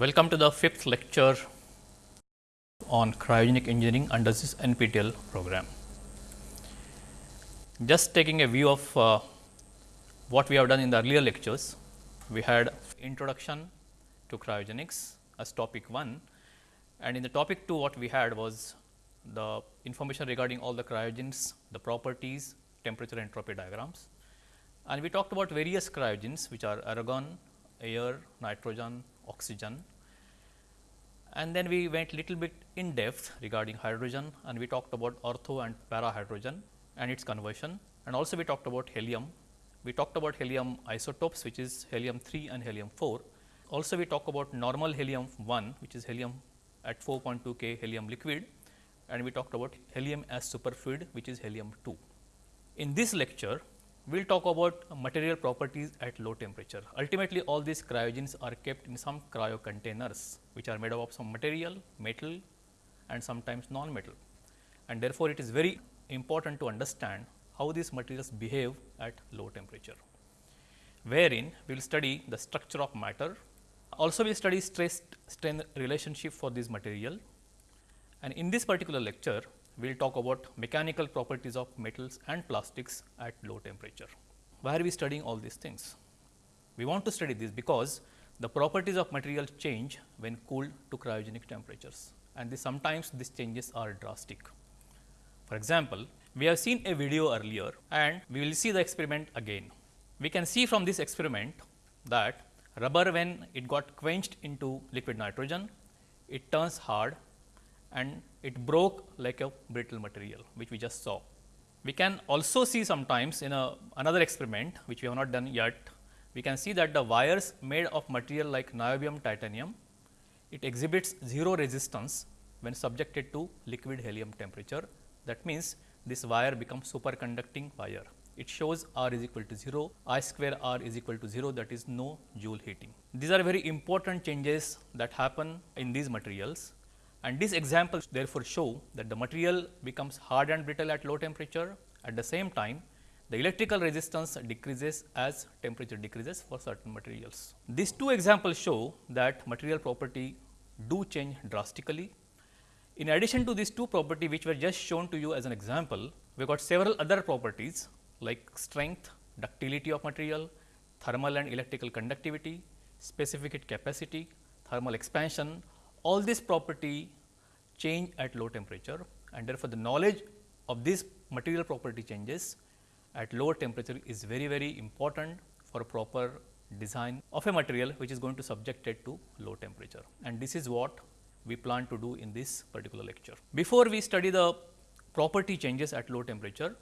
Welcome to the fifth lecture on cryogenic engineering under this NPTEL program. Just taking a view of uh, what we have done in the earlier lectures, we had introduction to cryogenics as topic 1 and in the topic 2 what we had was the information regarding all the cryogens, the properties, temperature entropy diagrams and we talked about various cryogens which are argon, air, nitrogen, oxygen. And then we went little bit in depth regarding hydrogen and we talked about ortho and para hydrogen and its conversion and also we talked about helium. We talked about helium isotopes which is helium 3 and helium 4. Also we talk about normal helium 1 which is helium at 4.2 K helium liquid and we talked about helium as superfluid which is helium 2. In this lecture we will talk about material properties at low temperature. Ultimately, all these cryogens are kept in some cryo containers, which are made up of some material, metal and sometimes non-metal. And therefore, it is very important to understand how these materials behave at low temperature, wherein we will study the structure of matter. Also, we study stress strain relationship for this material. And in this particular lecture, we will talk about mechanical properties of metals and plastics at low temperature. Why are we studying all these things? We want to study this because the properties of materials change when cooled to cryogenic temperatures and this sometimes these changes are drastic. For example, we have seen a video earlier and we will see the experiment again. We can see from this experiment that rubber when it got quenched into liquid nitrogen, it turns hard and it broke like a brittle material which we just saw. We can also see sometimes in a another experiment which we have not done yet, we can see that the wires made of material like niobium titanium, it exhibits 0 resistance when subjected to liquid helium temperature. That means, this wire becomes superconducting wire. It shows R is equal to 0, I square R is equal to 0 that is no Joule heating. These are very important changes that happen in these materials and these examples therefore show that the material becomes hard and brittle at low temperature. At the same time, the electrical resistance decreases as temperature decreases for certain materials. These two examples show that material property do change drastically. In addition to these two property which were just shown to you as an example, we got several other properties like strength, ductility of material, thermal and electrical conductivity, specific heat capacity, thermal expansion, all this property change at low temperature and therefore, the knowledge of this material property changes at lower temperature is very very important for proper design of a material which is going to subject it to low temperature and this is what we plan to do in this particular lecture. Before we study the property changes at low temperature,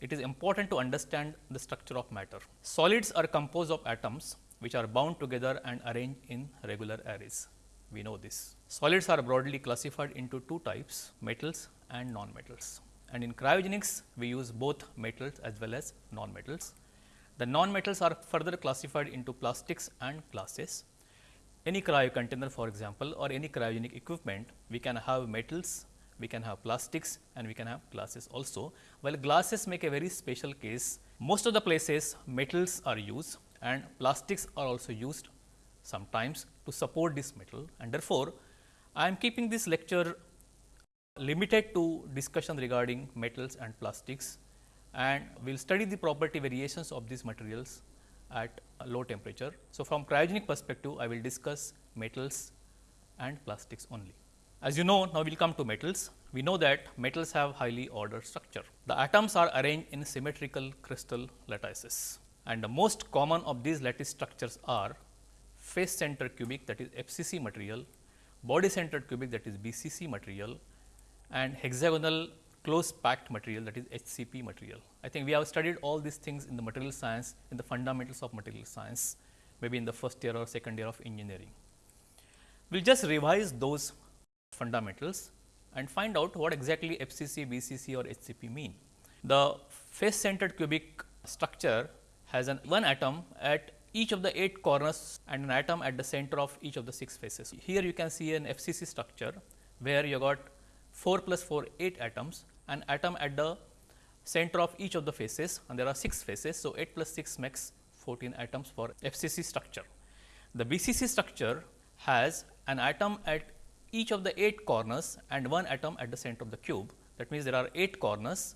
it is important to understand the structure of matter. Solids are composed of atoms which are bound together and arranged in regular arrays we know this. Solids are broadly classified into two types metals and non-metals and in cryogenics we use both metals as well as non-metals. The non-metals are further classified into plastics and glasses. Any cryo container for example, or any cryogenic equipment we can have metals, we can have plastics and we can have glasses also. While glasses make a very special case, most of the places metals are used and plastics are also used sometimes to support this metal and therefore, I am keeping this lecture limited to discussion regarding metals and plastics and we will study the property variations of these materials at low temperature. So, from cryogenic perspective I will discuss metals and plastics only. As you know now we will come to metals. We know that metals have highly ordered structure. The atoms are arranged in symmetrical crystal lattices and the most common of these lattice structures are face center cubic that is FCC material, body centered cubic that is BCC material and hexagonal close packed material that is HCP material. I think we have studied all these things in the material science in the fundamentals of material science maybe in the first year or second year of engineering. We will just revise those fundamentals and find out what exactly FCC, BCC or HCP mean. The face centered cubic structure has an one atom at each of the 8 corners and an atom at the center of each of the 6 faces. Here you can see an FCC structure where you got 4 plus 4 8 atoms an atom at the center of each of the faces and there are 6 faces. So, 8 plus 6 makes 14 atoms for FCC structure. The BCC structure has an atom at each of the 8 corners and one atom at the center of the cube. That means, there are 8 corners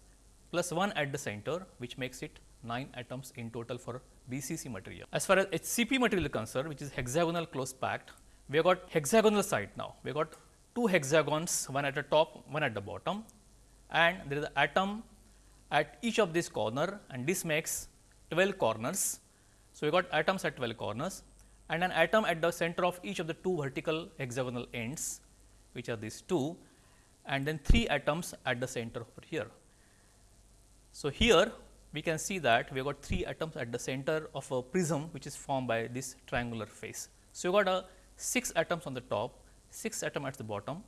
plus 1 at the center which makes it 9 atoms in total for BCC material. As far as HCP material is concerned which is hexagonal close packed, we have got hexagonal side now. We have got two hexagons one at the top one at the bottom and there is an atom at each of these corner and this makes 12 corners. So, we got atoms at 12 corners and an atom at the center of each of the two vertical hexagonal ends which are these two and then 3 atoms at the center over here. So, here we can see that we have got 3 atoms at the center of a prism which is formed by this triangular face. So, you got a 6 atoms on the top, 6 atom at the bottom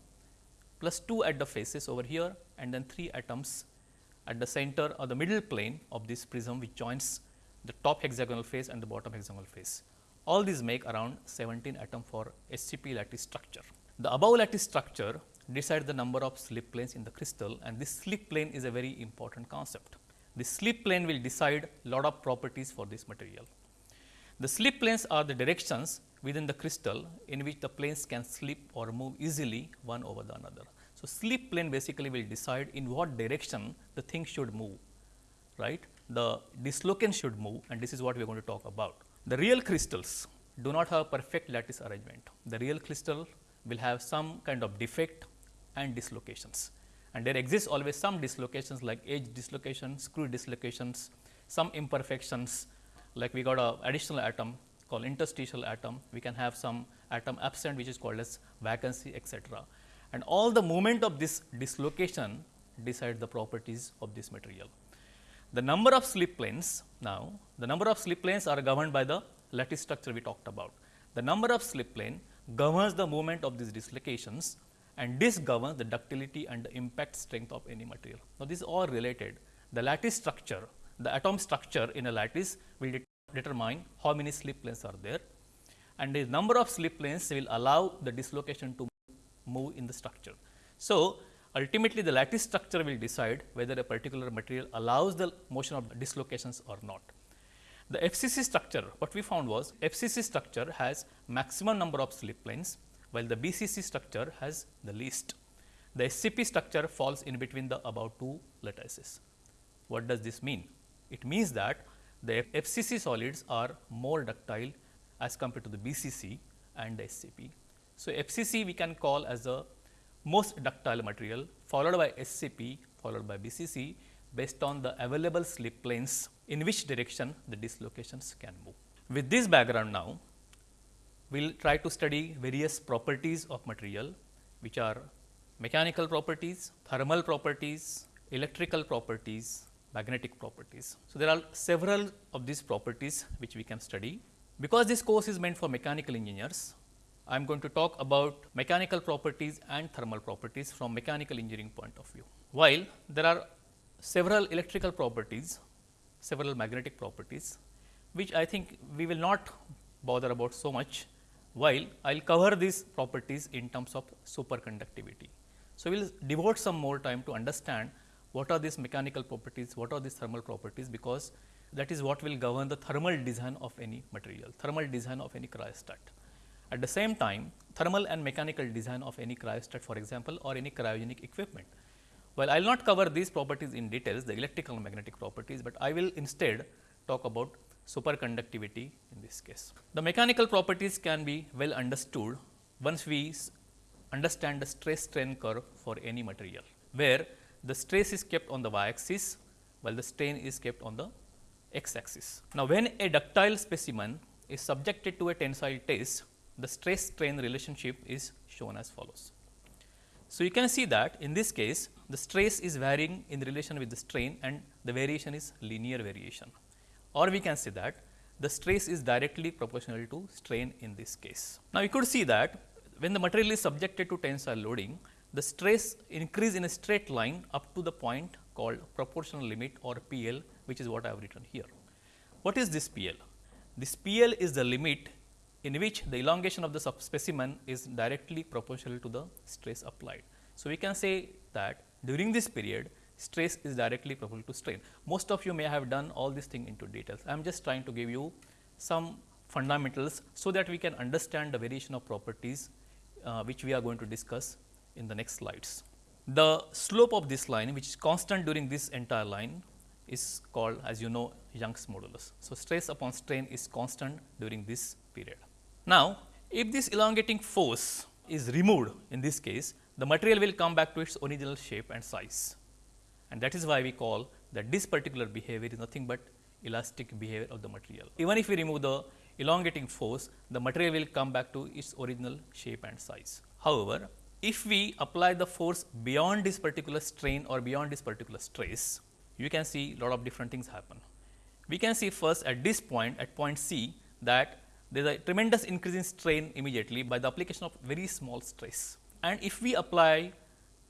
plus 2 at the faces over here and then 3 atoms at the center or the middle plane of this prism which joins the top hexagonal face and the bottom hexagonal face. All these make around 17 atom for HCP lattice structure. The above lattice structure decides the number of slip planes in the crystal and this slip plane is a very important concept. The slip plane will decide lot of properties for this material. The slip planes are the directions within the crystal in which the planes can slip or move easily one over the another. So, slip plane basically will decide in what direction the thing should move, right. The dislocation should move and this is what we are going to talk about. The real crystals do not have perfect lattice arrangement. The real crystal will have some kind of defect and dislocations and there exists always some dislocations like edge dislocation, screw dislocations, some imperfections like we got a additional atom called interstitial atom, we can have some atom absent which is called as vacancy etc. And all the movement of this dislocation decide the properties of this material. The number of slip planes now, the number of slip planes are governed by the lattice structure we talked about. The number of slip plane governs the movement of these dislocations and this governs the ductility and the impact strength of any material. Now, this is all related. The lattice structure, the atom structure in a lattice will de determine how many slip planes are there and the number of slip planes will allow the dislocation to move in the structure. So, ultimately the lattice structure will decide whether a particular material allows the motion of dislocations or not. The FCC structure what we found was FCC structure has maximum number of slip planes while the BCC structure has the least. The HCP structure falls in between the above two lattices. What does this mean? It means that the FCC solids are more ductile as compared to the BCC and the HCP. So, FCC we can call as the most ductile material followed by HCP followed by BCC based on the available slip planes in which direction the dislocations can move. With this background now, we will try to study various properties of material which are mechanical properties, thermal properties, electrical properties, magnetic properties. So, there are several of these properties which we can study. Because this course is meant for mechanical engineers, I am going to talk about mechanical properties and thermal properties from mechanical engineering point of view. While there are several electrical properties, several magnetic properties, which I think we will not bother about so much, while I will cover these properties in terms of superconductivity. So, we will devote some more time to understand what are these mechanical properties, what are these thermal properties, because that is what will govern the thermal design of any material, thermal design of any cryostat. At the same time, thermal and mechanical design of any cryostat for example, or any cryogenic equipment. Well, I will not cover these properties in details, the electrical and magnetic properties, but I will instead talk about superconductivity in this case. The mechanical properties can be well understood once we understand the stress strain curve for any material, where the stress is kept on the y axis, while the strain is kept on the x axis. Now, when a ductile specimen is subjected to a tensile test, the stress strain relationship is shown as follows. So, you can see that in this case the stress is varying in relation with the strain and the variation is linear variation or we can say that the stress is directly proportional to strain in this case. Now, you could see that when the material is subjected to tensile loading, the stress increase in a straight line up to the point called proportional limit or PL which is what I have written here. What is this PL? This PL is the limit in which the elongation of the specimen is directly proportional to the stress applied. So, we can say that during this period stress is directly proportional to strain. Most of you may have done all this thing into details. I am just trying to give you some fundamentals so that we can understand the variation of properties uh, which we are going to discuss in the next slides. The slope of this line which is constant during this entire line is called as you know Young's modulus. So, stress upon strain is constant during this period. Now, if this elongating force is removed in this case, the material will come back to its original shape and size and that is why we call that this particular behavior is nothing but elastic behavior of the material. Even if we remove the elongating force, the material will come back to its original shape and size. However, if we apply the force beyond this particular strain or beyond this particular stress, you can see a lot of different things happen. We can see first at this point at point C that there is a tremendous increase in strain immediately by the application of very small stress. And if we apply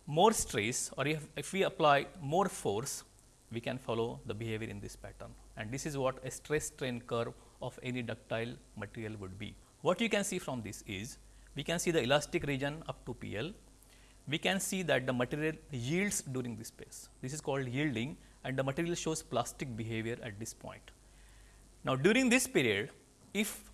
more stress or if, if we apply more force, we can follow the behavior in this pattern. And this is what a stress strain curve of any ductile material would be. What you can see from this is, we can see the elastic region up to PL. We can see that the material yields during this phase. This is called yielding and the material shows plastic behavior at this point. Now, during this period, if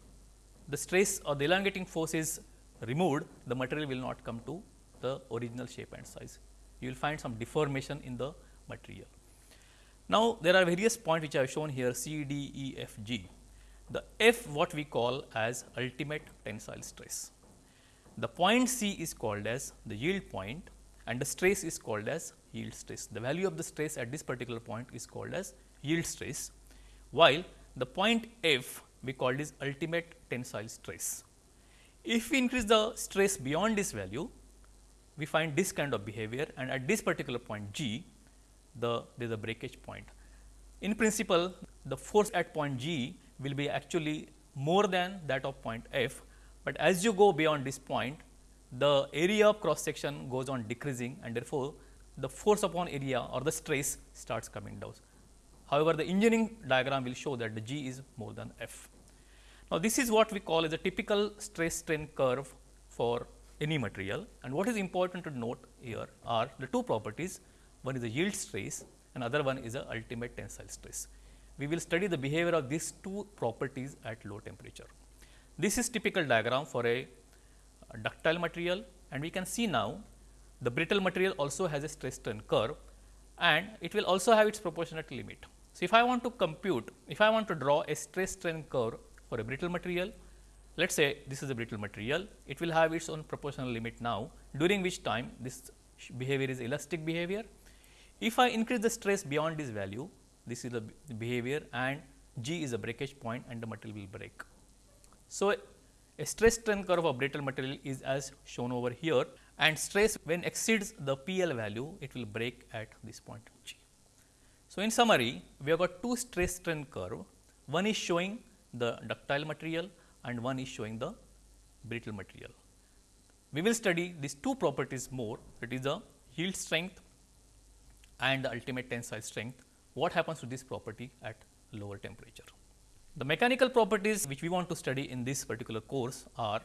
the stress or the elongating force is removed, the material will not come to the original shape and size. You will find some deformation in the material. Now, there are various points which I have shown here C, D, E, F, G. The F what we call as ultimate tensile stress. The point C is called as the yield point and the stress is called as yield stress. The value of the stress at this particular point is called as yield stress, while the point F we call this ultimate tensile stress. If we increase the stress beyond this value, we find this kind of behavior and at this particular point G, the there is a breakage point. In principle, the force at point G will be actually more than that of point F, but as you go beyond this point, the area of cross section goes on decreasing and therefore, the force upon area or the stress starts coming down. However, the engineering diagram will show that the G is more than F. Now, this is what we call as a typical stress strain curve for any material and what is important to note here are the two properties one is the yield stress and other one is the ultimate tensile stress. We will study the behavior of these two properties at low temperature. This is typical diagram for a ductile material and we can see now the brittle material also has a stress strain curve and it will also have its proportionate limit. So, if I want to compute, if I want to draw a stress strain curve for a brittle material, let us say this is a brittle material, it will have its own proportional limit now, during which time this behavior is elastic behavior. If I increase the stress beyond this value, this is the behavior and G is a breakage point and the material will break. So, a stress strain curve of a brittle material is as shown over here and stress when exceeds the PL value, it will break at this point G. So, in summary, we have got two stress strain curve, one is showing the ductile material and one is showing the brittle material. We will study these two properties more that is the yield strength and the ultimate tensile strength, what happens to this property at lower temperature. The mechanical properties which we want to study in this particular course are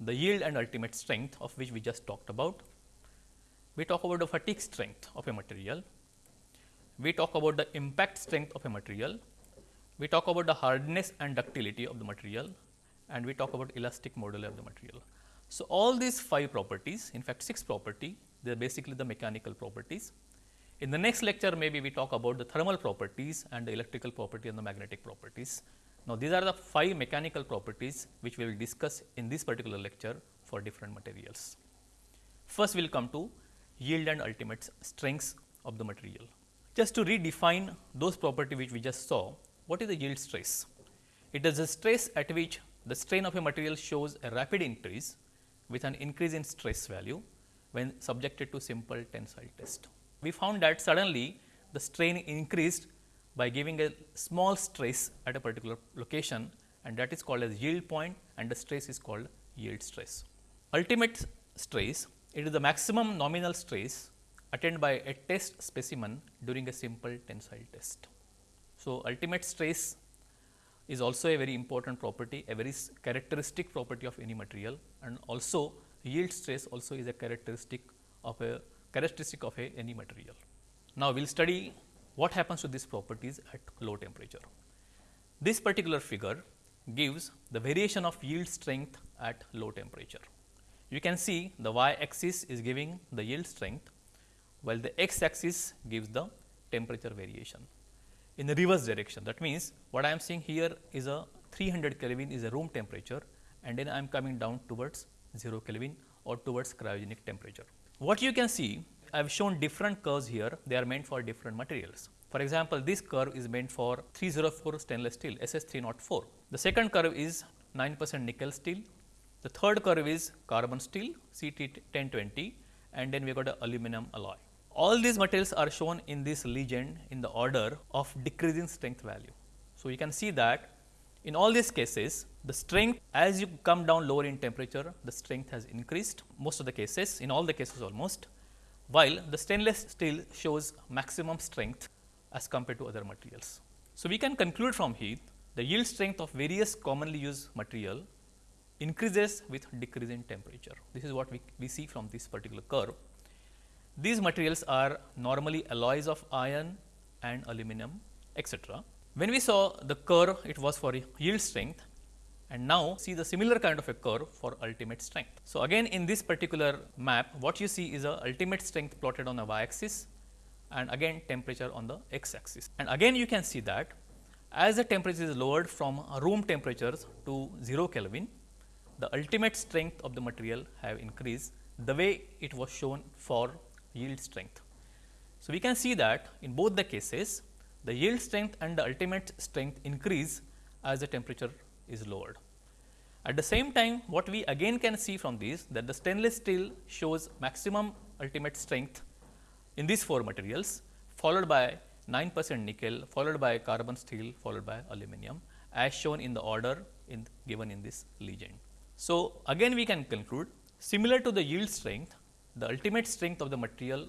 the yield and ultimate strength of which we just talked about. We talk about the fatigue strength of a material. We talk about the impact strength of a material. We talk about the hardness and ductility of the material and we talk about elastic moduli of the material. So, all these 5 properties in fact 6 property they are basically the mechanical properties. In the next lecture maybe we talk about the thermal properties and the electrical property and the magnetic properties. Now, these are the 5 mechanical properties which we will discuss in this particular lecture for different materials. First we will come to yield and ultimate strengths of the material. Just to redefine those property which we just saw, what is the yield stress? It is the stress at which the strain of a material shows a rapid increase with an increase in stress value when subjected to simple tensile test. We found that suddenly the strain increased by giving a small stress at a particular location and that is called as yield point and the stress is called yield stress. Ultimate stress, it is the maximum nominal stress attained by a test specimen during a simple tensile test. So, ultimate stress is also a very important property, a very characteristic property of any material and also yield stress also is a characteristic of a characteristic of a any material. Now, we will study what happens to these properties at low temperature. This particular figure gives the variation of yield strength at low temperature. You can see the y axis is giving the yield strength, while the x axis gives the temperature variation in the reverse direction. That means, what I am seeing here is a 300 Kelvin is a room temperature and then I am coming down towards 0 Kelvin or towards cryogenic temperature. What you can see, I have shown different curves here, they are meant for different materials. For example, this curve is meant for 304 stainless steel SS304. The second curve is 9 percent nickel steel. The third curve is carbon steel CT1020 and then we got a aluminum alloy. All these materials are shown in this legend in the order of decreasing strength value. So, you can see that in all these cases, the strength as you come down lower in temperature, the strength has increased most of the cases, in all the cases almost, while the stainless steel shows maximum strength as compared to other materials. So, we can conclude from here the yield strength of various commonly used material increases with decreasing temperature. This is what we, we see from this particular curve. These materials are normally alloys of iron and aluminum etc. When we saw the curve, it was for yield strength and now see the similar kind of a curve for ultimate strength. So, again in this particular map, what you see is a ultimate strength plotted on the y axis and again temperature on the x axis. And again you can see that as the temperature is lowered from room temperatures to 0 Kelvin, the ultimate strength of the material have increased the way it was shown for yield strength. So, we can see that in both the cases the yield strength and the ultimate strength increase as the temperature is lowered. At the same time, what we again can see from this that the stainless steel shows maximum ultimate strength in these four materials followed by 9 percent nickel, followed by carbon steel, followed by aluminum as shown in the order in given in this legend. So, again we can conclude similar to the yield strength, the ultimate strength of the material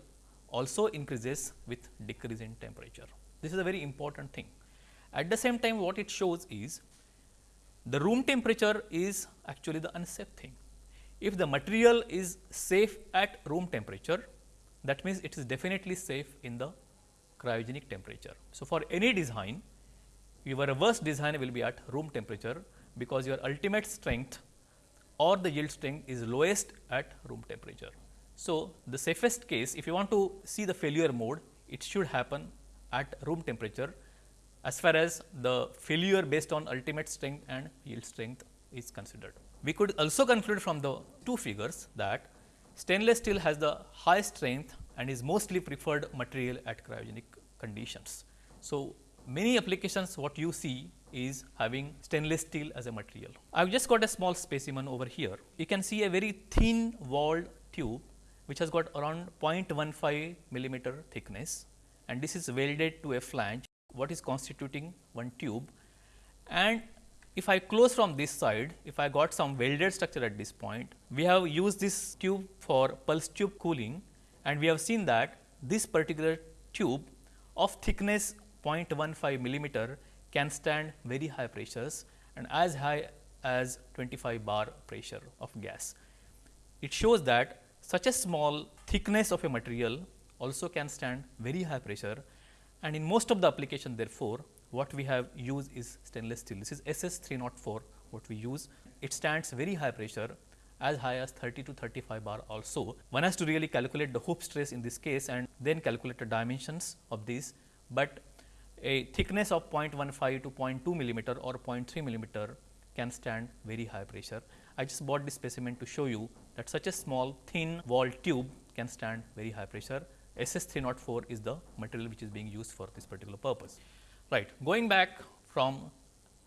also increases with decrease in temperature. This is a very important thing. At the same time what it shows is the room temperature is actually the unsafe thing. If the material is safe at room temperature that means it is definitely safe in the cryogenic temperature. So, for any design your worst design will be at room temperature because your ultimate strength or the yield strength is lowest at room temperature. So, the safest case if you want to see the failure mode it should happen at room temperature as far as the failure based on ultimate strength and yield strength is considered. We could also conclude from the two figures that stainless steel has the high strength and is mostly preferred material at cryogenic conditions. So, many applications what you see is having stainless steel as a material. I have just got a small specimen over here. You can see a very thin walled tube which has got around 0.15 millimeter thickness. And this is welded to a flange what is constituting one tube. And if I close from this side, if I got some welded structure at this point, we have used this tube for pulse tube cooling. And we have seen that this particular tube of thickness 0.15 millimeter can stand very high pressures and as high as 25 bar pressure of gas. It shows that such a small thickness of a material also can stand very high pressure and in most of the application therefore, what we have used is stainless steel. This is SS 304 what we use. It stands very high pressure as high as 30 to 35 bar also. One has to really calculate the hoop stress in this case and then calculate the dimensions of this, but a thickness of 0.15 to 0.2 millimeter or 0.3 millimeter can stand very high pressure. I just bought this specimen to show you that such a small thin wall tube can stand very high pressure SS 304 is the material which is being used for this particular purpose. Right. Going back from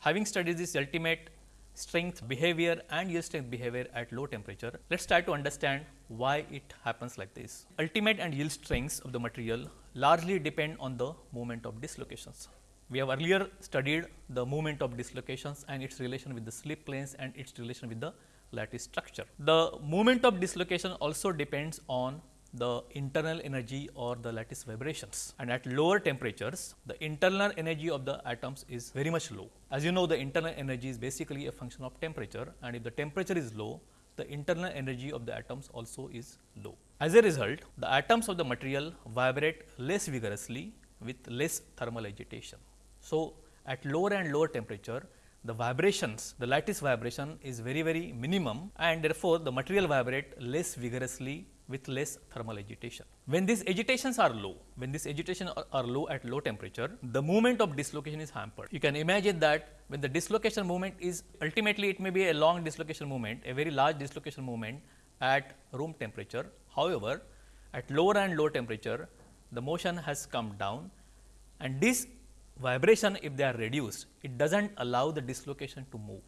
having studied this ultimate strength behavior and yield strength behavior at low temperature, let us try to understand why it happens like this. Ultimate and yield strengths of the material largely depend on the moment of dislocations. We have earlier studied the moment of dislocations and its relation with the slip planes and its relation with the lattice structure. The moment of dislocation also depends on the internal energy or the lattice vibrations and at lower temperatures the internal energy of the atoms is very much low. As you know the internal energy is basically a function of temperature and if the temperature is low the internal energy of the atoms also is low. As a result the atoms of the material vibrate less vigorously with less thermal agitation. So, at lower and lower temperature the vibrations, the lattice vibration is very very minimum and therefore, the material vibrate less vigorously with less thermal agitation. When these agitations are low, when these agitations are, are, low at low temperature, the movement of dislocation is hampered. You can imagine that when the dislocation movement is ultimately it may be a long dislocation movement, a very large dislocation movement at room temperature. However, at lower and low temperature, the motion has come down and this vibration if they are reduced, it does not allow the dislocation to move.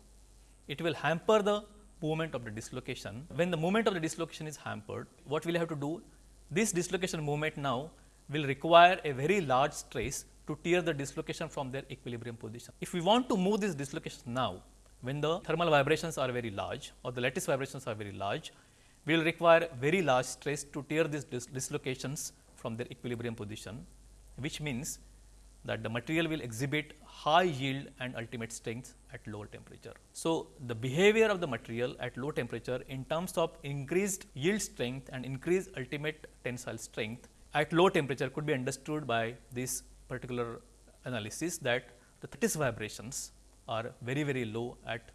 It will hamper the movement of the dislocation. When the movement of the dislocation is hampered, what we will have to do? This dislocation movement now will require a very large stress to tear the dislocation from their equilibrium position. If we want to move this dislocation now, when the thermal vibrations are very large or the lattice vibrations are very large, we will require very large stress to tear these dis dislocations from their equilibrium position, which means that the material will exhibit high yield and ultimate strength at lower temperature. So, the behavior of the material at low temperature in terms of increased yield strength and increased ultimate tensile strength at low temperature could be understood by this particular analysis that the lattice vibrations are very very low at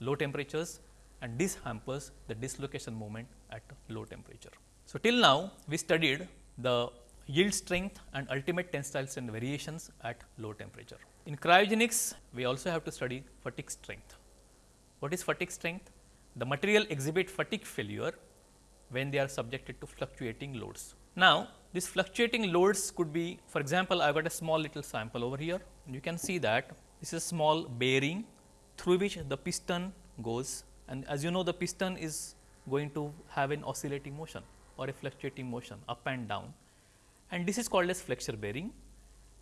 low temperatures and this hampers the dislocation moment at low temperature. So, till now we studied the yield strength and ultimate tensile strength variations at low temperature. In cryogenics, we also have to study fatigue strength. What is fatigue strength? The material exhibit fatigue failure when they are subjected to fluctuating loads. Now, these fluctuating loads could be for example, I have got a small little sample over here and you can see that this is a small bearing through which the piston goes and as you know the piston is going to have an oscillating motion or a fluctuating motion up and down and this is called as flexure bearing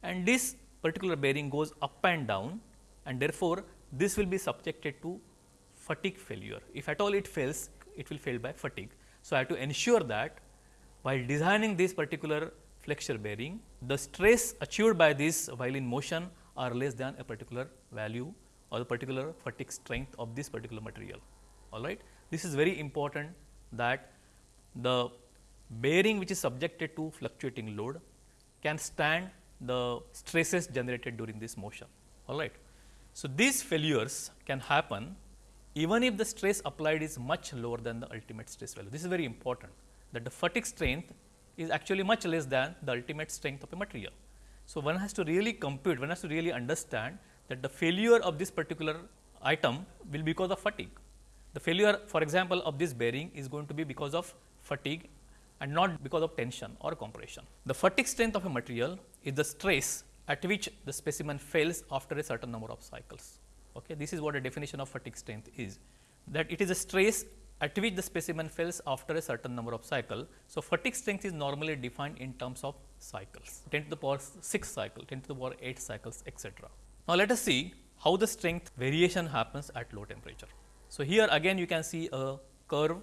and this particular bearing goes up and down and therefore, this will be subjected to fatigue failure. If at all it fails, it will fail by fatigue. So, I have to ensure that while designing this particular flexure bearing, the stress achieved by this while in motion are less than a particular value or the particular fatigue strength of this particular material. All right. This is very important that the bearing which is subjected to fluctuating load can stand the stresses generated during this motion. All right. So, these failures can happen even if the stress applied is much lower than the ultimate stress value. This is very important that the fatigue strength is actually much less than the ultimate strength of a material. So, one has to really compute, one has to really understand that the failure of this particular item will be because of fatigue. The failure for example, of this bearing is going to be because of fatigue and not because of tension or compression. The fatigue strength of a material is the stress at which the specimen fails after a certain number of cycles. Okay. This is what a definition of fatigue strength is that it is a stress at which the specimen fails after a certain number of cycle. So, fatigue strength is normally defined in terms of cycles 10 to the power 6 cycle, 10 to the power 8 cycles etc. Now, let us see how the strength variation happens at low temperature. So, here again you can see a curve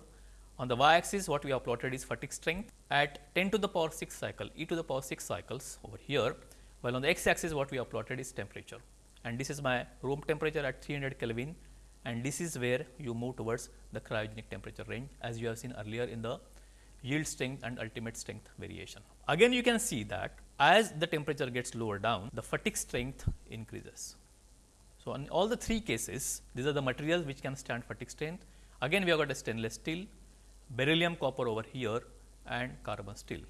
on the y axis what we have plotted is fatigue strength at 10 to the power 6 cycle e to the power 6 cycles over here, while on the x axis what we have plotted is temperature and this is my room temperature at 300 Kelvin and this is where you move towards the cryogenic temperature range as you have seen earlier in the yield strength and ultimate strength variation. Again you can see that as the temperature gets lower down the fatigue strength increases. So, in all the three cases these are the materials which can stand fatigue strength. Again we have got a stainless steel, beryllium copper over here and carbon steel.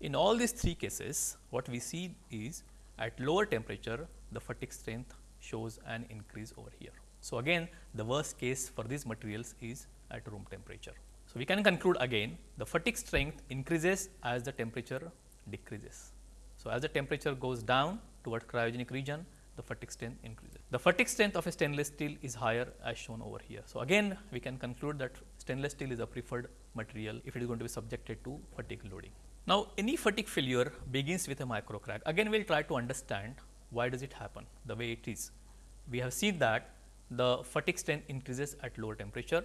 In all these three cases, what we see is at lower temperature, the fatigue strength shows an increase over here. So, again the worst case for these materials is at room temperature. So, we can conclude again the fatigue strength increases as the temperature decreases. So, as the temperature goes down toward cryogenic region, the fatigue strength increases. The fatigue strength of a stainless steel is higher as shown over here. So, again we can conclude that stainless steel is a preferred material if it is going to be subjected to fatigue loading. Now, any fatigue failure begins with a micro crack. Again, we will try to understand why does it happen the way it is. We have seen that the fatigue strength increases at lower temperature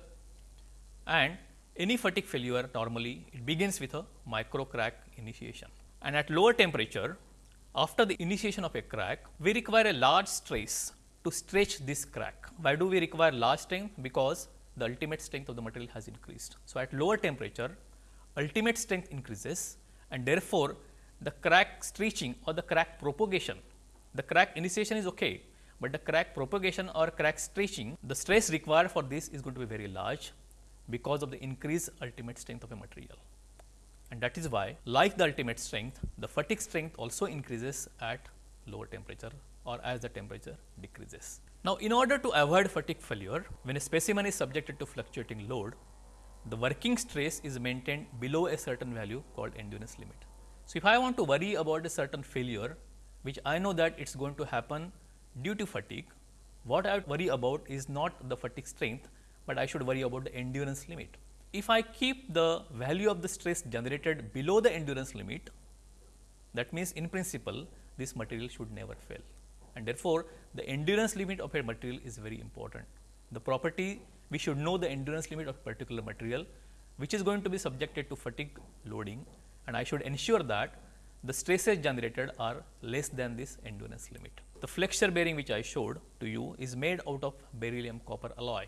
and any fatigue failure normally it begins with a micro crack initiation. And at lower temperature after the initiation of a crack, we require a large stress to stretch this crack. Why do we require large strength? Because the ultimate strength of the material has increased. So, at lower temperature ultimate strength increases and therefore, the crack stretching or the crack propagation, the crack initiation is okay, but the crack propagation or crack stretching, the stress required for this is going to be very large because of the increased ultimate strength of a material. And that is why like the ultimate strength, the fatigue strength also increases at lower temperature or as the temperature decreases. Now, in order to avoid fatigue failure, when a specimen is subjected to fluctuating load, the working stress is maintained below a certain value called endurance limit. So, if I want to worry about a certain failure, which I know that it is going to happen due to fatigue, what I worry about is not the fatigue strength, but I should worry about the endurance limit. If I keep the value of the stress generated below the endurance limit, that means in principle this material should never fail and therefore, the endurance limit of a material is very important. The property we should know the endurance limit of particular material which is going to be subjected to fatigue loading and I should ensure that the stresses generated are less than this endurance limit. The flexure bearing which I showed to you is made out of beryllium copper alloy.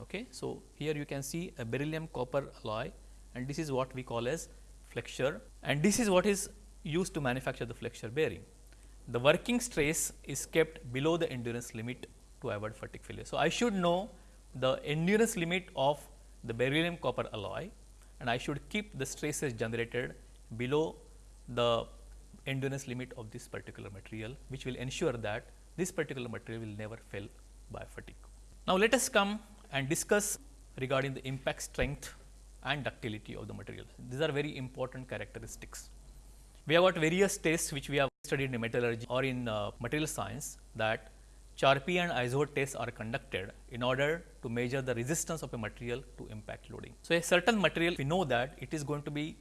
Okay. So, here you can see a beryllium copper alloy and this is what we call as flexure and this is what is used to manufacture the flexure bearing. The working stress is kept below the endurance limit to avoid fatigue failure. So, I should know the endurance limit of the beryllium copper alloy and I should keep the stresses generated below the endurance limit of this particular material, which will ensure that this particular material will never fail by fatigue. Now, let us come and discuss regarding the impact strength and ductility of the material. These are very important characteristics. We have got various tests which we have studied in metallurgy or in uh, material science that Charpy and Izod tests are conducted in order to measure the resistance of a material to impact loading. So, a certain material we know that it is going to be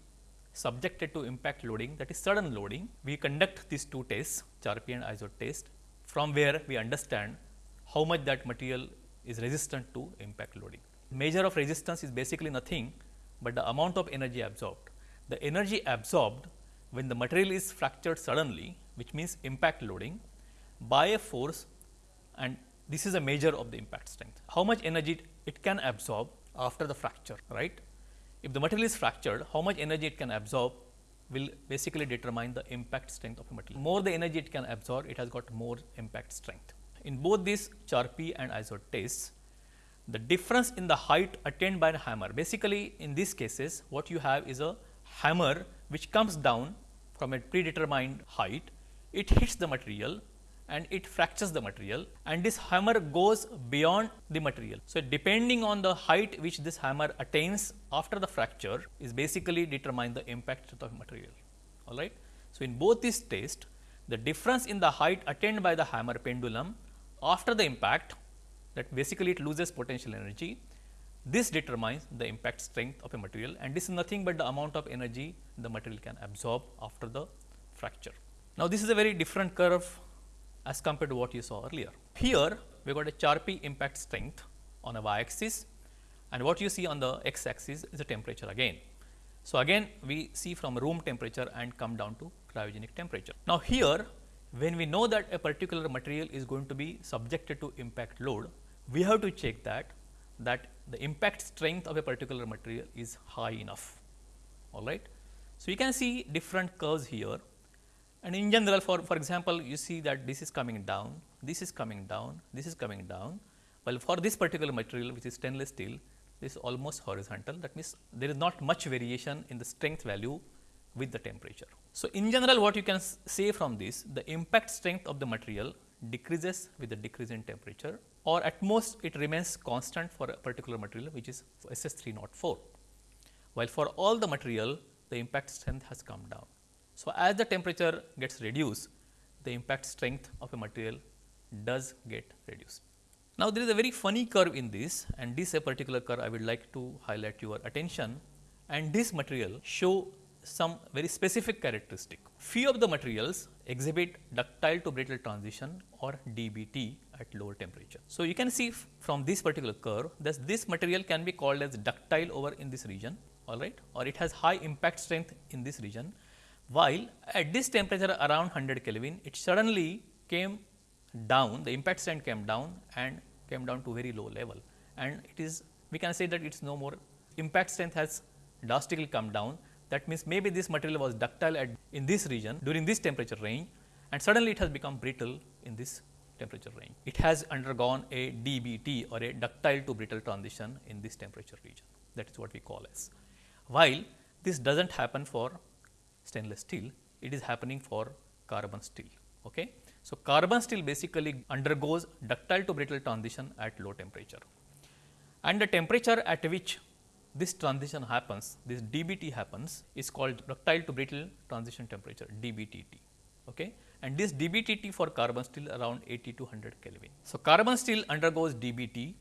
subjected to impact loading that is sudden loading. We conduct these two tests Charpy and Izod test from where we understand how much that material is resistant to impact loading. Measure of resistance is basically nothing but the amount of energy absorbed. The energy absorbed when the material is fractured suddenly which means impact loading by a force and this is a measure of the impact strength. How much energy it can absorb after the fracture, right. If the material is fractured, how much energy it can absorb will basically determine the impact strength of a material. More the energy it can absorb, it has got more impact strength. In both these Charpy and Izod tests, the difference in the height attained by a hammer, basically in these cases, what you have is a hammer which comes down from a predetermined height, it hits the material and it fractures the material and this hammer goes beyond the material. So, depending on the height which this hammer attains after the fracture is basically determine the impact of the material. All right. So, in both these tests the difference in the height attained by the hammer pendulum after the impact that basically it loses potential energy. This determines the impact strength of a material and this is nothing but the amount of energy the material can absorb after the fracture. Now, this is a very different curve as compared to what you saw earlier. Here we got a Charpy impact strength on a y axis and what you see on the x axis is the temperature again. So, again we see from room temperature and come down to cryogenic temperature. Now, here when we know that a particular material is going to be subjected to impact load, we have to check that that the impact strength of a particular material is high enough. All right. So, you can see different curves here and in general for, for example, you see that this is coming down, this is coming down, this is coming down. Well, for this particular material which is stainless steel, this is almost horizontal. That means, there is not much variation in the strength value with the temperature. So, in general what you can say from this, the impact strength of the material decreases with the decrease in temperature or at most it remains constant for a particular material which is SS 304. While for all the material, the impact strength has come down. So, as the temperature gets reduced, the impact strength of a material does get reduced. Now, there is a very funny curve in this and this a particular curve I would like to highlight your attention and this material show some very specific characteristic. Few of the materials exhibit ductile to brittle transition or DBT at lower temperature. So, you can see from this particular curve that this material can be called as ductile over in this region all right or it has high impact strength in this region while at this temperature around 100 Kelvin, it suddenly came down, the impact strength came down and came down to very low level. And it is, we can say that it is no more, impact strength has drastically come down. That means, maybe this material was ductile at in this region during this temperature range and suddenly it has become brittle in this temperature range. It has undergone a DBT or a ductile to brittle transition in this temperature region that is what we call as. While this does not happen for stainless steel, it is happening for carbon steel. Okay? So, carbon steel basically undergoes ductile to brittle transition at low temperature and the temperature at which this transition happens, this DBT happens is called ductile to brittle transition temperature DBTT. Okay? And this DBTT for carbon steel around 80 to 100 Kelvin. So, carbon steel undergoes DBT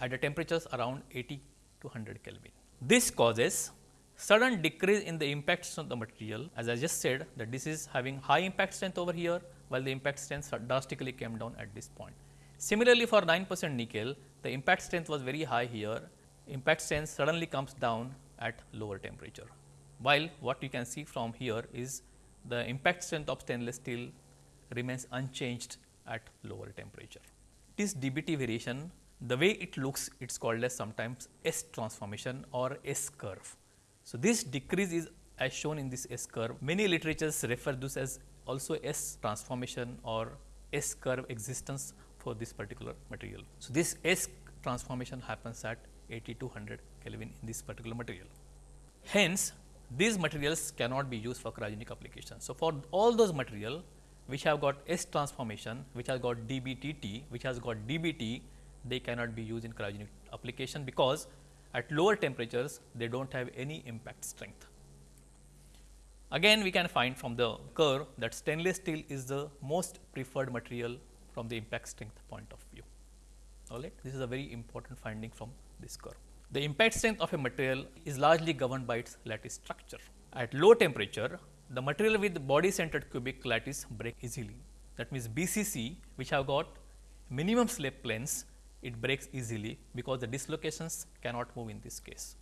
at the temperatures around 80 to 100 Kelvin. This causes sudden decrease in the impact strength of the material as I just said that this is having high impact strength over here while the impact strength drastically came down at this point. Similarly, for 9 percent nickel the impact strength was very high here impact strength suddenly comes down at lower temperature. While what you can see from here is the impact strength of stainless steel remains unchanged at lower temperature. This DBT variation, the way it looks, it is called as sometimes S transformation or S curve. So, this decrease is as shown in this S curve. Many literatures refer this as also S transformation or S curve existence for this particular material. So, this S transformation happens at 80 to 100 Kelvin in this particular material. Hence, these materials cannot be used for cryogenic application. So, for all those material which have got S transformation, which has got DBTT, which has got DBT, they cannot be used in cryogenic application because at lower temperatures they do not have any impact strength. Again we can find from the curve that stainless steel is the most preferred material from the impact strength point of view. All right. This is a very important finding from this curve. The impact strength of a material is largely governed by its lattice structure. At low temperature, the material with body centered cubic lattice break easily. That means, BCC which have got minimum slip planes, it breaks easily because the dislocations cannot move in this case.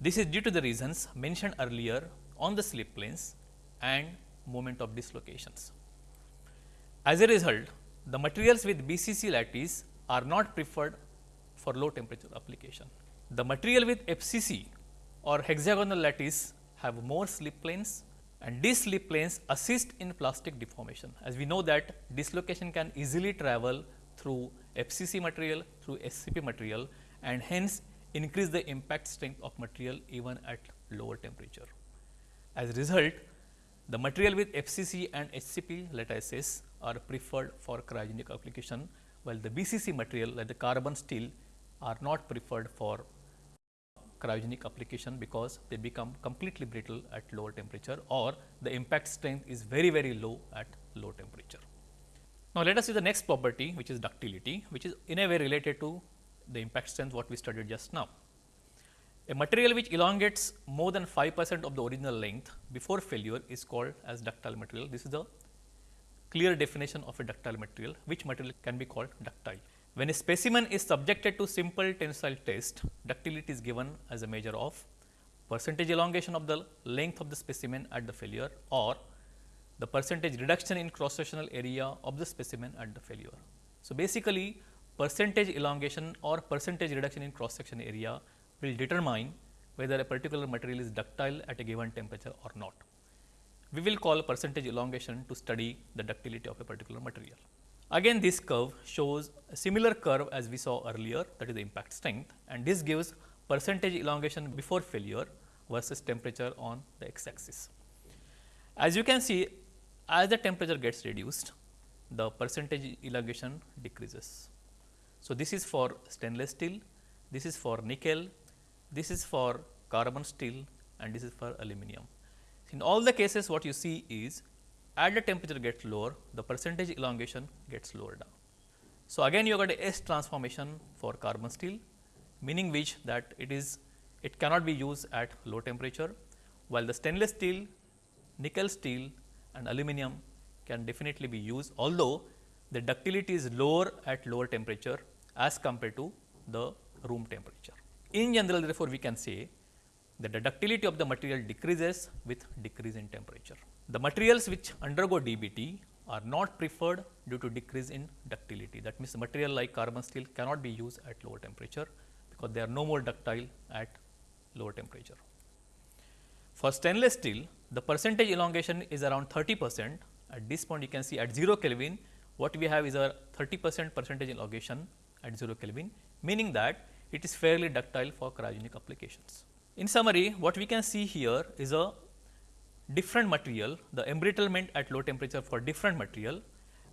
This is due to the reasons mentioned earlier on the slip planes and moment of dislocations. As a result, the materials with BCC lattice are not preferred for low temperature application. The material with FCC or hexagonal lattice have more slip planes and these slip planes assist in plastic deformation. As we know that dislocation can easily travel through FCC material through HCP material and hence increase the impact strength of material even at lower temperature. As a result, the material with FCC and HCP lattices are preferred for cryogenic application, while the BCC material like the carbon steel are not preferred for cryogenic application because they become completely brittle at lower temperature or the impact strength is very very low at low temperature. Now, let us see the next property which is ductility which is in a way related to the impact strength what we studied just now. A material which elongates more than 5 percent of the original length before failure is called as ductile material. This is the clear definition of a ductile material, which material can be called ductile. When a specimen is subjected to simple tensile test, ductility is given as a measure of percentage elongation of the length of the specimen at the failure or the percentage reduction in cross sectional area of the specimen at the failure. So, basically percentage elongation or percentage reduction in cross section area will determine whether a particular material is ductile at a given temperature or not. We will call percentage elongation to study the ductility of a particular material. Again this curve shows a similar curve as we saw earlier that is the impact strength and this gives percentage elongation before failure versus temperature on the x axis. As you can see as the temperature gets reduced the percentage elongation decreases. So, this is for stainless steel, this is for nickel, this is for carbon steel and this is for aluminum. In all the cases what you see is as the temperature gets lower, the percentage elongation gets lower down. So, again you got a S transformation for carbon steel, meaning which that it is it cannot be used at low temperature, while the stainless steel, nickel steel and aluminum can definitely be used, although the ductility is lower at lower temperature as compared to the room temperature. In general therefore, we can say that the ductility of the material decreases with decrease in temperature. The materials which undergo DBT are not preferred due to decrease in ductility. That means, material like carbon steel cannot be used at lower temperature, because they are no more ductile at lower temperature. For stainless steel, the percentage elongation is around 30 percent. At this point, you can see at 0 Kelvin, what we have is a 30 percent percentage elongation at 0 Kelvin, meaning that it is fairly ductile for cryogenic applications. In summary, what we can see here is a different material, the embrittlement at low temperature for different material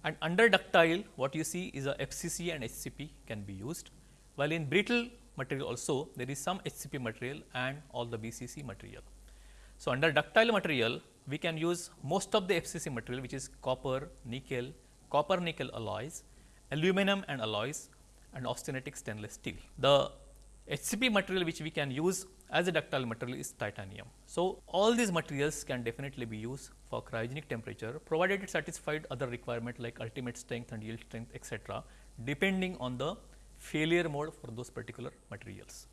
and under ductile what you see is a FCC and HCP can be used, while in brittle material also there is some HCP material and all the BCC material. So, under ductile material we can use most of the FCC material which is copper, nickel, copper nickel alloys, aluminum and alloys and austenitic stainless steel. The HCP material which we can use as a ductile material is titanium. So, all these materials can definitely be used for cryogenic temperature provided it satisfied other requirement like ultimate strength and yield strength etc., depending on the failure mode for those particular materials.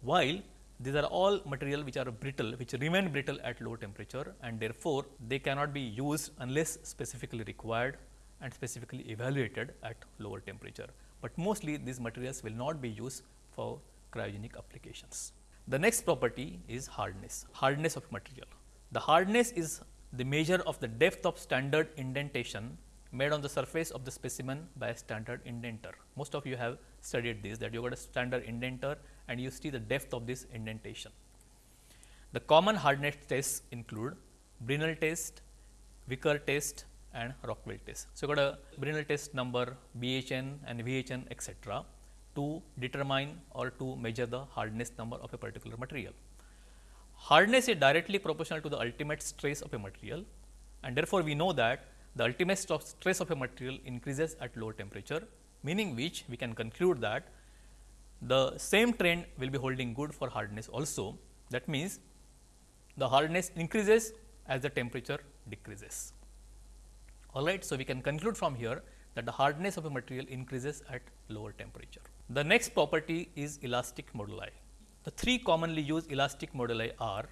While these are all material which are brittle which remain brittle at low temperature and therefore, they cannot be used unless specifically required and specifically evaluated at lower temperature, but mostly these materials will not be used for cryogenic applications. The next property is hardness, hardness of material. The hardness is the measure of the depth of standard indentation made on the surface of the specimen by a standard indenter. Most of you have studied this that you got a standard indenter and you see the depth of this indentation. The common hardness tests include Brinell test, Vickers test and Rockwell test. So, you got a Brinell test number BHN and VHN etc to determine or to measure the hardness number of a particular material. Hardness is directly proportional to the ultimate stress of a material and therefore, we know that the ultimate stress of a material increases at lower temperature, meaning which we can conclude that the same trend will be holding good for hardness also. That means, the hardness increases as the temperature decreases. All right. So, we can conclude from here that the hardness of a material increases at lower temperature. The next property is elastic moduli. The three commonly used elastic moduli are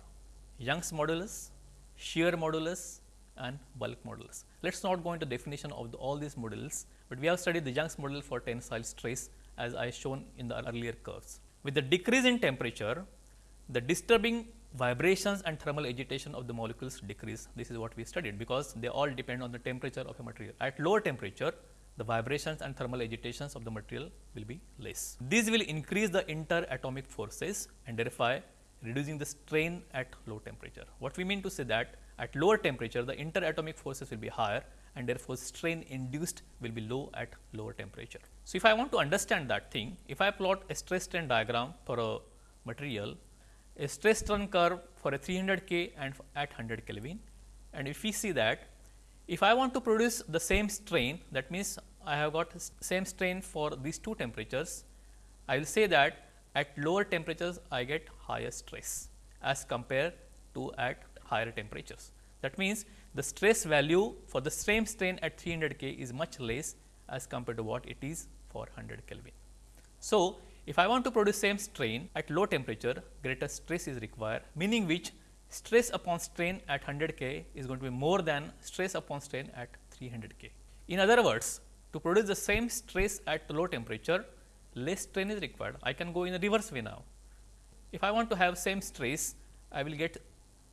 Young's modulus, shear modulus and bulk modulus. Let us not go into definition of the, all these modulus, but we have studied the Young's modulus for tensile stress as I shown in the earlier curves. With the decrease in temperature, the disturbing vibrations and thermal agitation of the molecules decrease. This is what we studied because they all depend on the temperature of a material. At lower temperature, the vibrations and thermal agitations of the material will be less. These will increase the interatomic forces and thereby reducing the strain at low temperature. What we mean to say that at lower temperature the interatomic forces will be higher and therefore, strain induced will be low at lower temperature. So, if I want to understand that thing, if I plot a stress strain diagram for a material, a stress strain curve for a 300 K and at 100 Kelvin and if we see that if I want to produce the same strain that means, I have got same strain for these two temperatures, I will say that at lower temperatures I get higher stress as compared to at higher temperatures. That means, the stress value for the same strain at 300 K is much less as compared to what it is for 100 Kelvin. So, if I want to produce same strain at low temperature greater stress is required meaning which stress upon strain at 100 K is going to be more than stress upon strain at 300 K. In other words, to produce the same stress at low temperature, less strain is required. I can go in a reverse way now. If I want to have same stress, I will get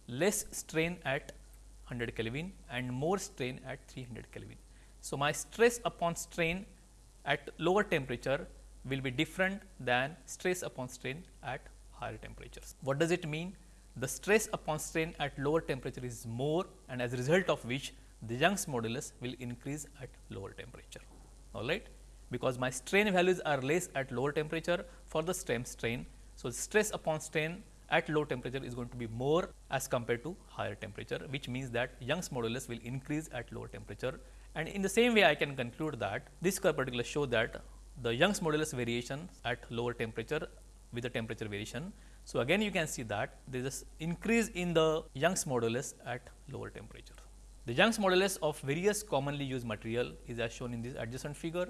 less strain at 100 Kelvin and more strain at 300 Kelvin. So, my stress upon strain at lower temperature will be different than stress upon strain at higher temperatures. What does it mean? The stress upon strain at lower temperature is more and as a result of which the Young's modulus will increase at lower temperature. All right. Because my strain values are less at lower temperature for the stem strain. So, stress upon strain at low temperature is going to be more as compared to higher temperature, which means that Young's modulus will increase at lower temperature. And in the same way, I can conclude that this curve particular show that the Young's modulus variation at lower temperature with the temperature variation so, again you can see that there is increase in the Young's modulus at lower temperature. The Young's modulus of various commonly used material is as shown in this adjacent figure.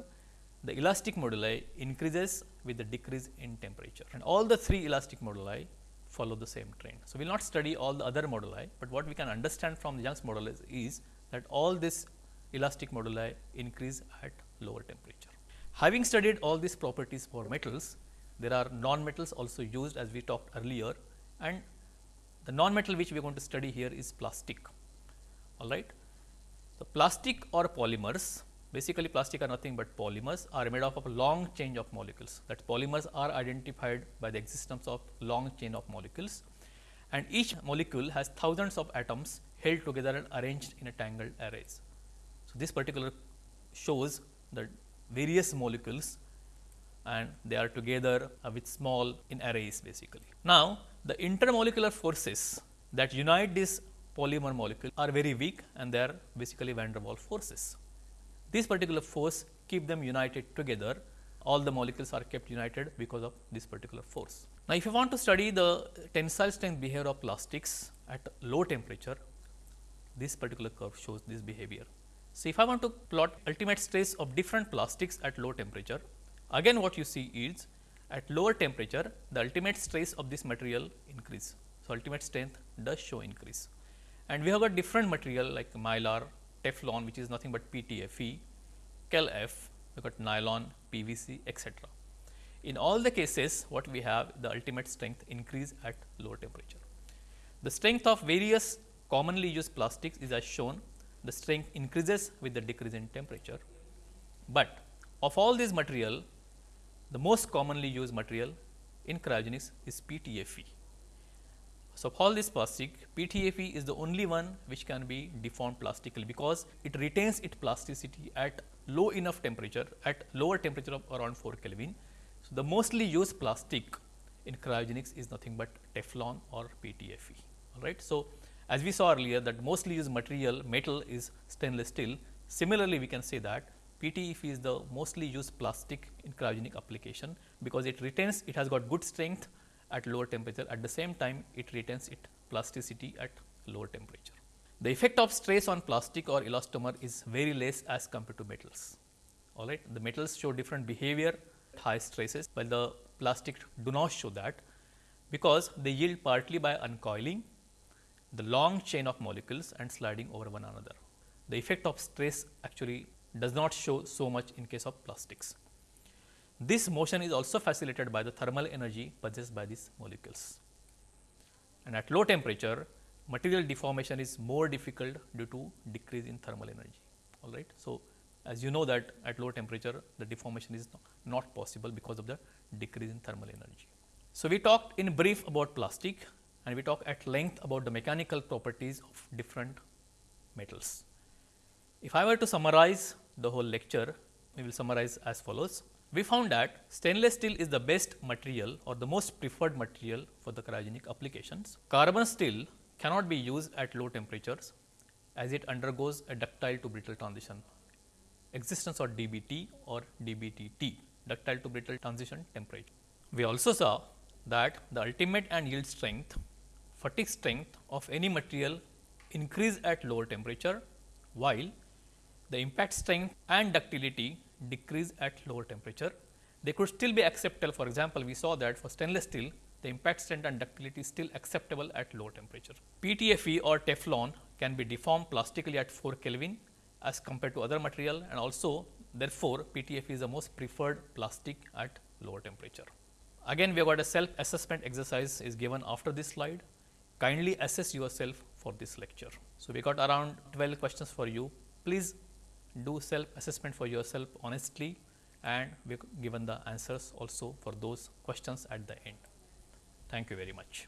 The elastic moduli increases with the decrease in temperature and all the three elastic moduli follow the same trend. So, we will not study all the other moduli, but what we can understand from the Young's modulus is that all this elastic moduli increase at lower temperature. Having studied all these properties for metals, there are non-metals also used as we talked earlier and the non-metal which we are going to study here is plastic. All right. So, plastic or polymers Basically, plastic are nothing but polymers are made up of a long chain of molecules. That polymers are identified by the existence of long chain of molecules and each molecule has thousands of atoms held together and arranged in a tangled arrays. So, this particular shows the various molecules and they are together uh, with small in arrays basically. Now, the intermolecular forces that unite this polymer molecule are very weak and they are basically van der Waals forces. This particular force keep them united together, all the molecules are kept united because of this particular force. Now, if you want to study the tensile strength behavior of plastics at low temperature, this particular curve shows this behavior. So, if I want to plot ultimate stress of different plastics at low temperature, again what you see is at lower temperature the ultimate stress of this material increase. So, ultimate strength does show increase and we have got different material like mylar, Teflon which is nothing but PTFE, Kel-F, we got nylon, PVC etc. In all the cases what we have the ultimate strength increase at lower temperature. The strength of various commonly used plastics is as shown the strength increases with the decrease in temperature. But of all these material, the most commonly used material in cryogenics is PTFE. So, of all this plastic, PTFE is the only one which can be deformed plastically because it retains its plasticity at low enough temperature at lower temperature of around 4 Kelvin. So, the mostly used plastic in cryogenics is nothing but Teflon or PTFE. All right. So, as we saw earlier that mostly used material metal is stainless steel. Similarly, we can say that PTFE is the mostly used plastic in cryogenic application because it retains it has got good strength at lower temperature at the same time it retains its plasticity at lower temperature. The effect of stress on plastic or elastomer is very less as compared to metals. All right. The metals show different behavior at high stresses, while the plastic do not show that because they yield partly by uncoiling the long chain of molecules and sliding over one another. The effect of stress actually does not show so much in case of plastics. This motion is also facilitated by the thermal energy possessed by these molecules. And at low temperature, material deformation is more difficult due to decrease in thermal energy. All right. So, as you know that at low temperature, the deformation is not possible because of the decrease in thermal energy. So, we talked in brief about plastic and we talk at length about the mechanical properties of different metals. If I were to summarize the whole lecture, we will summarize as follows. We found that stainless steel is the best material or the most preferred material for the cryogenic applications. Carbon steel cannot be used at low temperatures as it undergoes a ductile to brittle transition existence of DBT or DBTT ductile to brittle transition temperature. We also saw that the ultimate and yield strength fatigue strength of any material increase at lower temperature, while the impact strength and ductility decrease at lower temperature. They could still be acceptable. For example, we saw that for stainless steel, the impact strength and ductility is still acceptable at low temperature. PTFE or Teflon can be deformed plastically at 4 Kelvin as compared to other material and also therefore, PTFE is the most preferred plastic at lower temperature. Again, we have got a self assessment exercise is given after this slide kindly assess yourself for this lecture. So, we got around 12 questions for you. Please do self assessment for yourself honestly and we given the answers also for those questions at the end. Thank you very much.